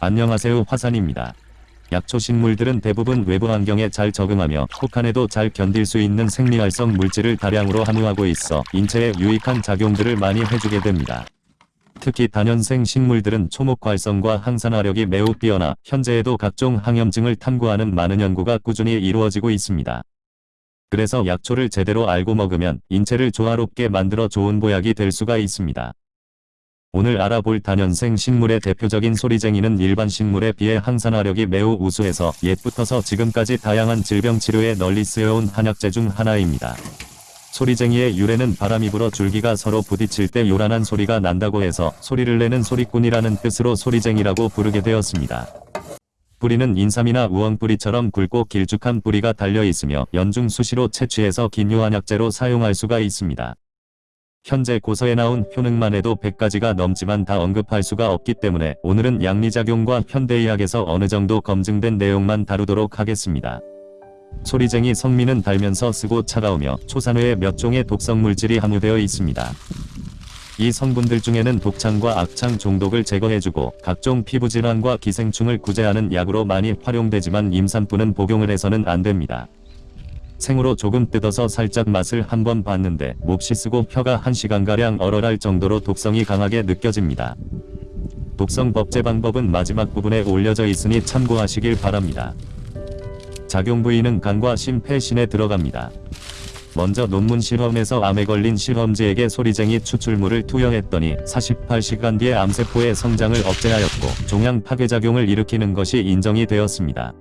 안녕하세요 화산입니다. 약초 식물들은 대부분 외부 환경에 잘 적응하며 혹한에도 잘 견딜 수 있는 생리활성 물질을 다량으로 함유하고 있어 인체에 유익한 작용들을 많이 해주게 됩니다. 특히 단연생 식물들은 초목 활성과 항산화력이 매우 뛰어나 현재에도 각종 항염증을 탐구하는 많은 연구가 꾸준히 이루어지고 있습니다. 그래서 약초를 제대로 알고 먹으면 인체를 조화롭게 만들어 좋은 보약이 될 수가 있습니다. 오늘 알아볼 단연생 식물의 대표적인 소리쟁이는 일반 식물에 비해 항산화력이 매우 우수해서 옛부터서 지금까지 다양한 질병 치료에 널리 쓰여온 한약재 중 하나입니다. 소리쟁이의 유래는 바람이 불어 줄기가 서로 부딪힐 때 요란한 소리가 난다고 해서 소리를 내는 소리꾼이라는 뜻으로 소리쟁이라고 부르게 되었습니다. 뿌리는 인삼이나 우엉뿌리처럼 굵고 길쭉한 뿌리가 달려 있으며 연중 수시로 채취해서 기묘한약재로 사용할 수가 있습니다. 현재 고서에 나온 효능만 해도 100가지가 넘지만 다 언급할 수가 없기 때문에 오늘은 양리작용과 현대의학에서 어느 정도 검증된 내용만 다루도록 하겠습니다. 소리쟁이 성미는 달면서 쓰고 차가우며 초산회에 몇 종의 독성 물질이 함유되어 있습니다. 이 성분들 중에는 독창과 악창 종독을 제거해주고 각종 피부질환과 기생충을 구제하는 약으로 많이 활용되지만 임산부는 복용을 해서는 안됩니다. 생으로 조금 뜯어서 살짝 맛을 한번 봤는데 몹시 쓰고 혀가 1시간가량 얼얼할 정도로 독성이 강하게 느껴집니다. 독성 법제 방법은 마지막 부분에 올려져 있으니 참고하시길 바랍니다. 작용 부위는 간과 심폐신에 들어갑니다. 먼저 논문 실험에서 암에 걸린 실험지에게 소리쟁이 추출물을 투여했더니 48시간 뒤에 암세포의 성장을 억제하였고 종양 파괴작용을 일으키는 것이 인정이 되었습니다.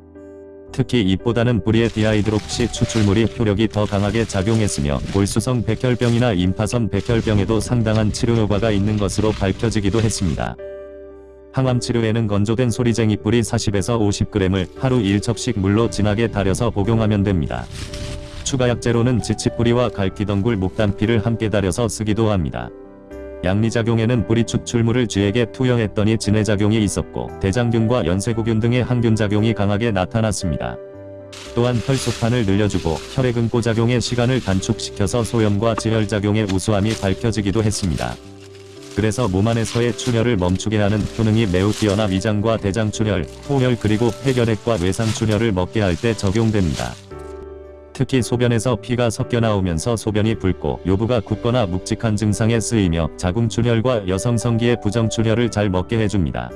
특히 잎보다는 뿌리의 디하이드록시 추출물이 효력이 더 강하게 작용했으며 골수성 백혈병이나 임파선 백혈병에도 상당한 치료 효과가 있는 것으로 밝혀지기도 했습니다. 항암 치료에는 건조된 소리쟁이 뿌리 40에서 50g을 하루 1첩씩 물로 진하게 달여서 복용하면 됩니다. 추가 약재로는 지치뿌리와 갈퀴덩굴 목단피를 함께 달여서 쓰기도 합니다. 약리작용에는 뿌리 추출물을 쥐에게 투여했더니 진해작용이 있었고 대장균과 연쇄구균 등의 항균작용이 강하게 나타났습니다. 또한 혈소판을 늘려주고 혈액응고작용의 시간을 단축시켜서 소염과 지혈작용의 우수함이 밝혀지기도 했습니다. 그래서 몸 안에서의 출혈을 멈추게 하는 효능이 매우 뛰어나 위장과 대장 출혈, 호혈 그리고 폐결핵과 외상 출혈을 먹게 할 때 적용됩니다. 특히 소변에서 피가 섞여 나오면서 소변이 붉고 요부가 굳거나 묵직한 증상에 쓰이며 자궁출혈과 여성성기의 부정출혈을 잘 먹게 해줍니다.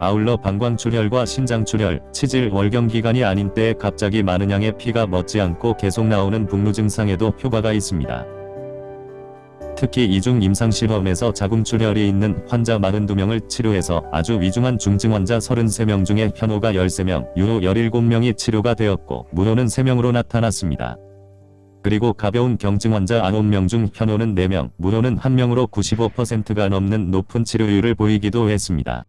아울러 방광출혈과 신장출혈, 치질, 월경기간이 아닌 때에 갑자기 많은 양의 피가 멎지 않고 계속 나오는 북루 증상에도 효과가 있습니다. 특히 이중 임상실험에서 자궁출혈이 있는 환자 42명을 치료해서 아주 위중한 중증 환자 33명 중에 현호가 13명, 유호 17명이 치료가 되었고 무호는 3명으로 나타났습니다. 그리고 가벼운 경증 환자 9명 중 현호는 4명, 무호는 1명으로 95%가 넘는 높은 치료율을 보이기도 했습니다.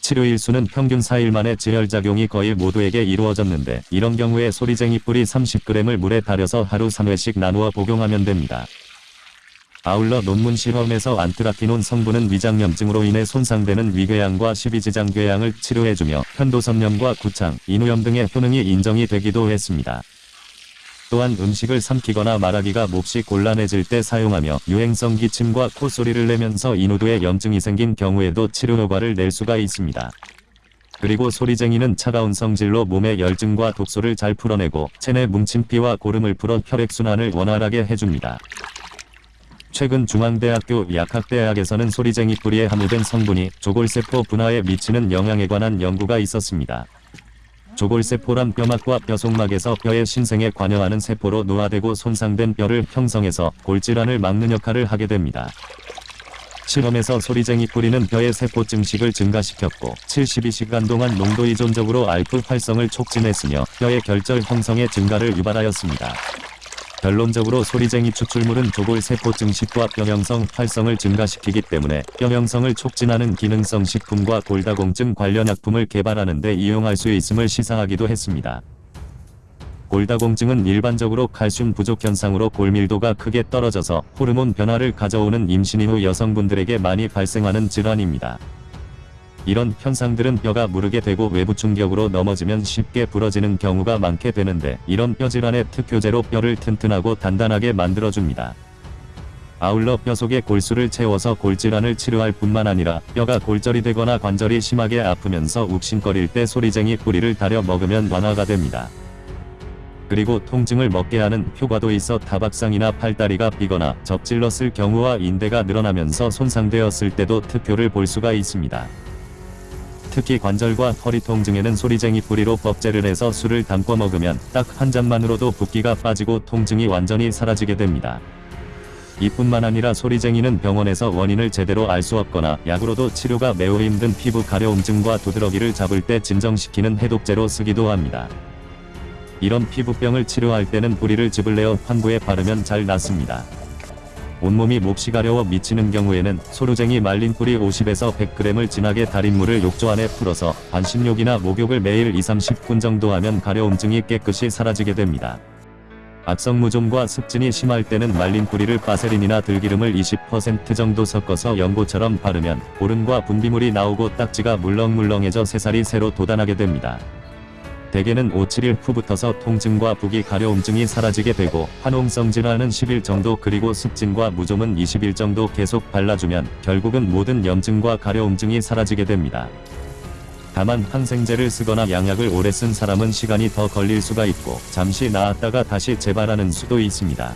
치료일 수는 평균 4일 만에 지혈작용이 거의 모두에게 이루어졌는데 이런 경우에 소리쟁이 뿌리 30g을 물에 달여서 하루 3회씩 나누어 복용하면 됩니다. 아울러 논문 실험에서 안트라키논 성분은 위장염증으로 인해 손상되는 위궤양과 십이지장궤양을 치료해주며 편도선염과 구창, 인후염 등의 효능이 인정이 되기도 했습니다. 또한 음식을 삼키거나 말하기가 몹시 곤란해질 때 사용하며 유행성 기침과 콧소리를 내면서 인후두에 염증이 생긴 경우에도 치료 효과를 낼 수가 있습니다. 그리고 소리쟁이는 차가운 성질로 몸의 열증과 독소를 잘 풀어내고 체내 뭉친 피와 고름을 풀어 혈액순환을 원활하게 해줍니다. 최근 중앙대학교 약학대학에서는 소리쟁이 뿌리에 함유된 성분이 조골세포 분화에 미치는 영향에 관한 연구가 있었습니다. 조골세포란 뼈막과 뼈속막에서 뼈의 신생에 관여하는 세포로 노화되고 손상된 뼈를 형성해서 골질환을 막는 역할을 하게 됩니다. 실험에서 소리쟁이 뿌리는 뼈의 세포 증식을 증가시켰고 72시간 동안 농도 이존적으로 알프 활성을 촉진했으며 뼈의 결절 형성의 증가를 유발하였습니다. 결론적으로 소리쟁이 추출물은 조골세포 증 식과 뼈형성 활성을 증가시키기 때문에 뼈형성을 촉진하는 기능성 식품과 골다공증 관련 약품을 개발하는 데 이용할 수 있음을 시사하기도 했습니다. 골다공증은 일반적으로 칼슘 부족 현상으로 골밀도가 크게 떨어져서 호르몬 변화를 가져오는 임신 이후 여성분들에게 많이 발생하는 질환입니다. 이런 현상들은 뼈가 무르게 되고 외부 충격으로 넘어지면 쉽게 부러지는 경우가 많게 되는데 이런 뼈질환의 특효제로 뼈를 튼튼하고 단단하게 만들어줍니다. 아울러 뼈 속에 골수를 채워서 골질환을 치료할 뿐만 아니라 뼈가 골절이 되거나 관절이 심하게 아프면서 욱신거릴 때 소리쟁이 뿌리를 다려 먹으면 완화가 됩니다. 그리고 통증을 먹게 하는 효과도 있어 다박상이나 팔다리가 삐거나 접질렀을 경우와 인대가 늘어나면서 손상되었을 때도 특효를 볼 수가 있습니다. 특히 관절과 허리 통증에는 소리쟁이 뿌리로 법제를 해서 술을 담궈 먹으면 딱 한 잔만으로도 붓기가 빠지고 통증이 완전히 사라지게 됩니다. 이뿐만 아니라 소리쟁이는 병원에서 원인을 제대로 알 수 없거나 약으로도 치료가 매우 힘든 피부 가려움증과 두드러기를 잡을 때 진정시키는 해독제로 쓰기도 합니다. 이런 피부병을 치료할 때는 뿌리를 즙을 내어 환부에 바르면 잘 낫습니다. 온몸이 몹시 가려워 미치는 경우에는 소루쟁이 말린 뿌리 50에서 100g을 진하게 달인 물을 욕조 안에 풀어서 반신욕이나 목욕을 매일 2-30분 정도 하면 가려움증이 깨끗이 사라지게 됩니다. 악성무좀과 습진이 심할 때는 말린 뿌리를 바세린이나 들기름을 20% 정도 섞어서 연고처럼 바르면 보름과 분비물이 나오고 딱지가 물렁물렁해져 새살이 새로 돋아나게 됩니다. 대개는 5-7일 후부터서 통증과 부기 가려움증이 사라지게 되고 화농성 질환은 10일 정도 그리고 습진과 무좀은 20일 정도 계속 발라주면 결국은 모든 염증과 가려움증이 사라지게 됩니다. 다만 항생제를 쓰거나 양약을 오래 쓴 사람은 시간이 더 걸릴 수가 있고 잠시 나았다가 다시 재발하는 수도 있습니다.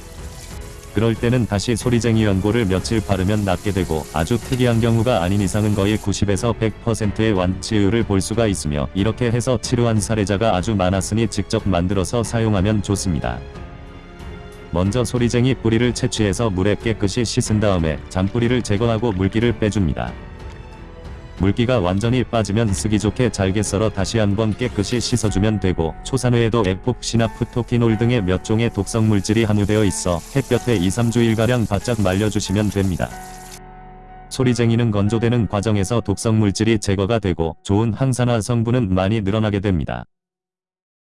그럴 때는 다시 소리쟁이 연고를 며칠 바르면 낫게 되고 아주 특이한 경우가 아닌 이상은 거의 90에서 100%의 완치율을 볼 수가 있으며 이렇게 해서 치료한 사례자가 아주 많았으니 직접 만들어서 사용하면 좋습니다. 먼저 소리쟁이 뿌리를 채취해서 물에 깨끗이 씻은 다음에 잔뿌리를 제거하고 물기를 빼줍니다. 물기가 완전히 빠지면 쓰기 좋게 잘게 썰어 다시 한번 깨끗이 씻어주면 되고 초산회에도 에폭시나 프토키놀 등의 몇 종의 독성 물질이 함유되어 있어 햇볕에 2-3주일가량 바짝 말려주시면 됩니다. 소리쟁이는 건조되는 과정에서 독성 물질이 제거가 되고 좋은 항산화 성분은 많이 늘어나게 됩니다.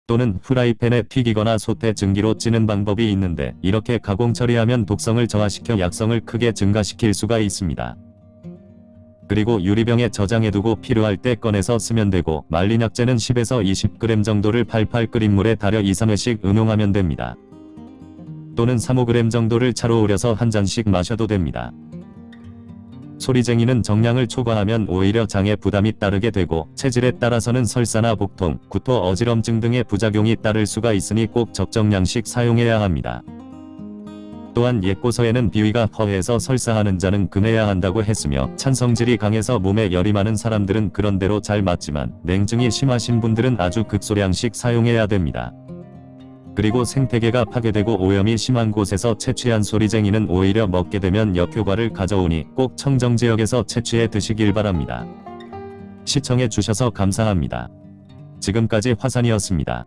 또는 프라이팬에 튀기거나 솥에 증기로 찌는 방법이 있는데 이렇게 가공 처리하면 독성을 저하시켜 약성을 크게 증가시킬 수가 있습니다. 그리고 유리병에 저장해두고 필요할 때 꺼내서 쓰면 되고 말린 약재는 10에서 20g 정도를 팔팔 끓인 물에 달여 2-3회씩 응용하면 됩니다. 또는 3-5g 정도를 차로 우려서 한 잔씩 마셔도 됩니다. 소리쟁이는 정량을 초과하면 오히려 장에 부담이 따르게 되고 체질에 따라서는 설사나 복통, 구토, 어지럼증 등의 부작용이 따를 수가 있으니 꼭 적정량씩 사용해야 합니다. 또한 옛고서에는 비위가 허해서 설사하는 자는 금해야 한다고 했으며 찬성질이 강해서 몸에 열이 많은 사람들은 그런대로 잘 맞지만 냉증이 심하신 분들은 아주 극소량씩 사용해야 됩니다. 그리고 생태계가 파괴되고 오염이 심한 곳에서 채취한 소리쟁이는 오히려 먹게 되면 역효과를 가져오니 꼭 청정지역에서 채취해 드시길 바랍니다. 시청해 주셔서 감사합니다. 지금까지 화산이었습니다.